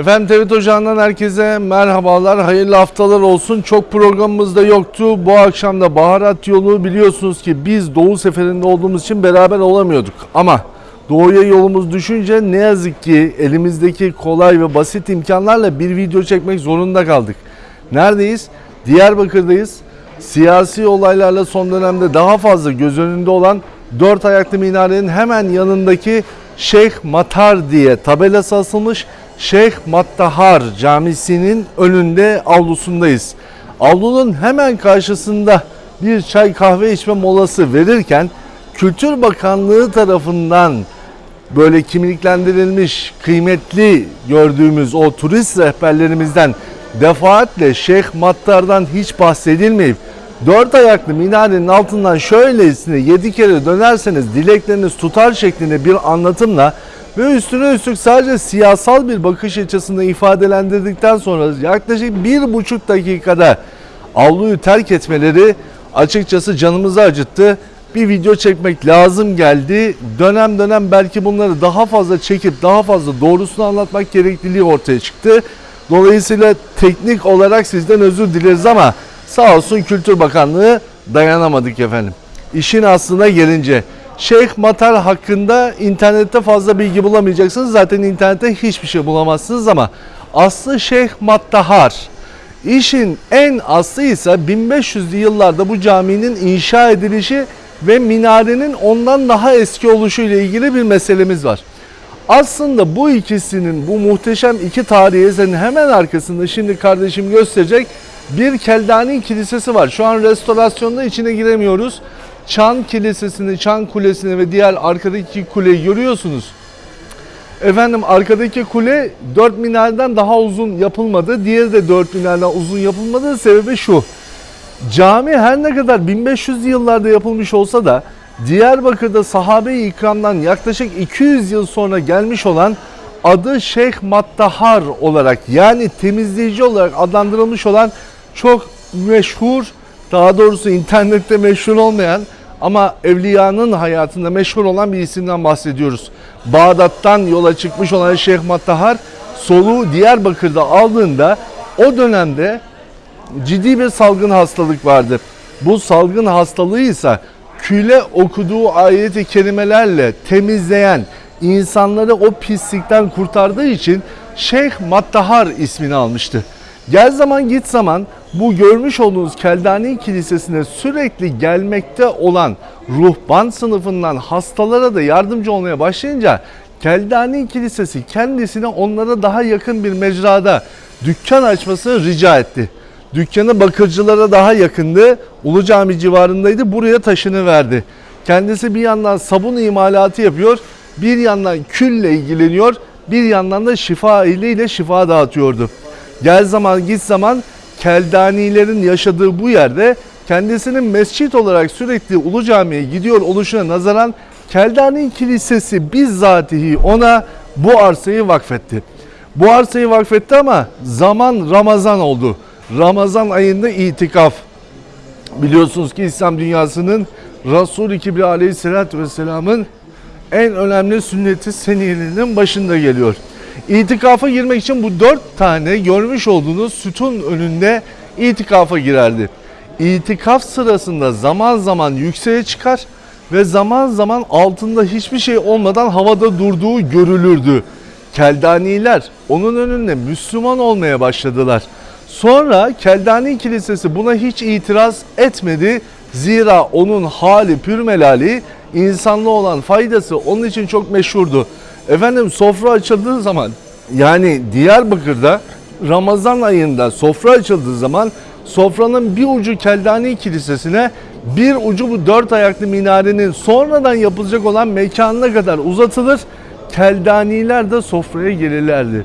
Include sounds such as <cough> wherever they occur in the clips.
Efendim TVT Ocağı'ndan herkese merhabalar, hayırlı haftalar olsun. Çok programımız da yoktu. Bu akşam da baharat yolu biliyorsunuz ki biz Doğu seferinde olduğumuz için beraber olamıyorduk. Ama Doğu'ya yolumuz düşünce ne yazık ki elimizdeki kolay ve basit imkanlarla bir video çekmek zorunda kaldık. Neredeyiz? Diyarbakır'dayız. Siyasi olaylarla son dönemde daha fazla göz önünde olan dört ayaklı minarenin hemen yanındaki Şeyh Matar diye tabelası asılmış Şeyh Mattahar Camisi'nin önünde avlusundayız. Avlunun hemen karşısında bir çay kahve içme molası verirken Kültür Bakanlığı tarafından böyle kimliklendirilmiş kıymetli gördüğümüz o turist rehberlerimizden defaatle Şeyh Mattar'dan hiç bahsedilmeyip dört ayaklı minarenin altından şöylesine yedi kere dönerseniz dilekleriniz tutar şeklinde bir anlatımla ve üstüne üstlük sadece siyasal bir bakış açısını ifadelendirdikten sonra yaklaşık bir buçuk dakikada avluyu terk etmeleri açıkçası canımızı acıttı. Bir video çekmek lazım geldi. Dönem dönem belki bunları daha fazla çekip daha fazla doğrusunu anlatmak gerekliliği ortaya çıktı. Dolayısıyla teknik olarak sizden özür dileriz ama sağ olsun Kültür Bakanlığı dayanamadık efendim. İşin aslına gelince Şeyh Matar hakkında internette fazla bilgi bulamayacaksınız. Zaten internette hiçbir şey bulamazsınız ama aslı Şeyh Mattahar. İşin en aslı ise 1500'lü yıllarda bu caminin inşa edilişi ve minarenin ondan daha eski oluşu ile ilgili bir meselemiz var. Aslında bu ikisinin bu muhteşem iki tarihi eserin hemen arkasında şimdi kardeşim gösterecek bir Keldani Kilisesi var. Şu an restorasyonda içine giremiyoruz. Çan Kilisesi'ni, Çan Kulesi'ni ve diğer arkadaki kuleyi görüyorsunuz. Efendim arkadaki kule 4 minareden daha uzun yapılmadı. Diğeri de 4 minareden uzun yapılmadı. Sebebi şu. Cami her ne kadar 1500'lü yıllarda yapılmış olsa da Diyarbakır'da sahabe-i ikramdan yaklaşık 200 yıl sonra gelmiş olan adı Şeyh Mattahar olarak yani temizleyici olarak adlandırılmış olan çok meşhur daha doğrusu internette meşhur olmayan ama evliyanın hayatında meşhur olan bir isimden bahsediyoruz. Bağdat'tan yola çıkmış olan Şeyh Mattahar soluğu Diyarbakır'da aldığında o dönemde ciddi bir salgın hastalık vardı. Bu salgın hastalığı ise küle okuduğu ayeti kerimelerle temizleyen, insanları o pislikten kurtardığı için Şeyh Mattahar ismini almıştı. Gel zaman git zaman bu görmüş olduğunuz Keldani Kilisesi'ne sürekli gelmekte olan ruhban sınıfından hastalara da yardımcı olmaya başlayınca Keldani Kilisesi kendisine onlara daha yakın bir mecrada dükkan açmasını rica etti. Dükkanı bakırcılara daha yakındı. Ulu Cami civarındaydı. Buraya taşını verdi. Kendisi bir yandan sabun imalatı yapıyor. Bir yandan külle ilgileniyor. Bir yandan da şifa ile şifa dağıtıyordu. Gel zaman git zaman Keldanilerin yaşadığı bu yerde kendisinin mescit olarak sürekli Ulu Cami'ye gidiyor oluşuna nazaran Keldani Kilisesi bizzatihi ona bu arsayı vakfetti. Bu arsayı vakfetti ama zaman Ramazan oldu. Ramazan ayında itikaf. Biliyorsunuz ki İslam dünyasının Resul-i Kibri Aleyhisselatü Vesselam'ın en önemli sünneti seniyelerinin başında geliyor. İtikafa girmek için bu dört tane görmüş olduğunuz sütun önünde itikafa girerdi. İtikaf sırasında zaman zaman yükseğe çıkar ve zaman zaman altında hiçbir şey olmadan havada durduğu görülürdü. Keldaniler onun önünde Müslüman olmaya başladılar. Sonra Keldani Kilisesi buna hiç itiraz etmedi. Zira onun hali pürmelali, insanlığa olan faydası onun için çok meşhurdu. Efendim sofra açıldığı zaman yani Diyarbakır'da Ramazan ayında sofra açıldığı zaman sofranın bir ucu Keldani Kilisesi'ne bir ucu bu dört ayaklı minarenin sonradan yapılacak olan mekanına kadar uzatılır. Keldaniler de sofraya gelirlerdi.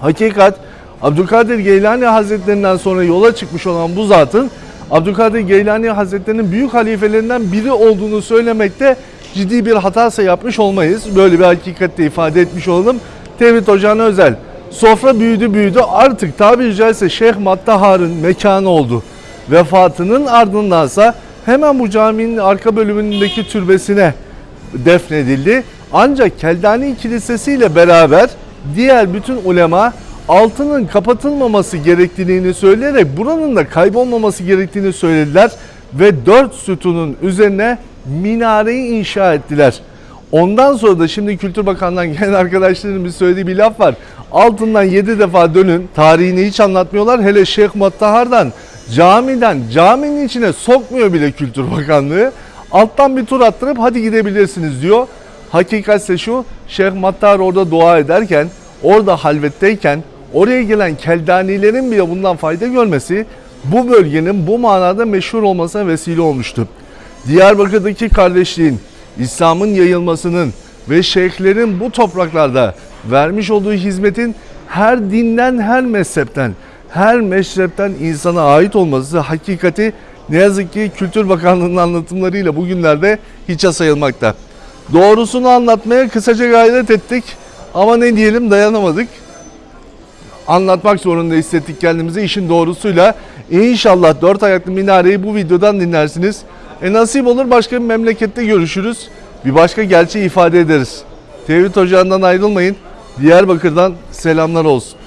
Hakikat Abdülkadir Geylani Hazretlerinden sonra yola çıkmış olan bu zatın Abdülkadir Geylani Hazretleri'nin büyük halifelerinden biri olduğunu söylemekte ciddi bir hatasa yapmış olmayız. Böyle bir hakikatte ifade etmiş olalım. Tevhid Ocağı'na özel. Sofra büyüdü büyüdü artık tabiri caizse Şeyh Mattahar'ın mekanı oldu. Vefatının ardındansa hemen bu caminin arka bölümündeki türbesine defnedildi. Ancak Keldani Kilisesi ile beraber diğer bütün ulema altının kapatılmaması gerektiğini söyleyerek buranın da kaybolmaması gerektiğini söylediler ve dört sütunun üzerine minareyi inşa ettiler. Ondan sonra da şimdi Kültür Bakanlığı'ndan <laughs> gelen arkadaşların bir söylediği bir laf var. Altından 7 defa dönün. Tarihini hiç anlatmıyorlar. Hele Şeyh Mattahar'dan camiden caminin içine sokmuyor bile Kültür Bakanlığı. Alttan bir tur attırıp hadi gidebilirsiniz diyor. Hakikatse şu Şeyh Mattahar orada dua ederken, orada halvetteyken oraya gelen keldanilerin bile bundan fayda görmesi bu bölgenin bu manada meşhur olmasına vesile olmuştu. Diyarbakır'daki kardeşliğin, İslam'ın yayılmasının ve şeyhlerin bu topraklarda vermiş olduğu hizmetin her dinden, her mezhepten, her meşrepten insana ait olması hakikati ne yazık ki Kültür Bakanlığı'nın anlatımlarıyla bugünlerde hiçe sayılmakta. Doğrusunu anlatmaya kısaca gayret ettik ama ne diyelim dayanamadık anlatmak zorunda hissettik kendimizi işin doğrusuyla. İnşallah dört ayaklı minareyi bu videodan dinlersiniz. E nasip olur başka bir memlekette görüşürüz. Bir başka gerçeği ifade ederiz. Tevhid Ocağı'ndan ayrılmayın. Diyarbakır'dan selamlar olsun.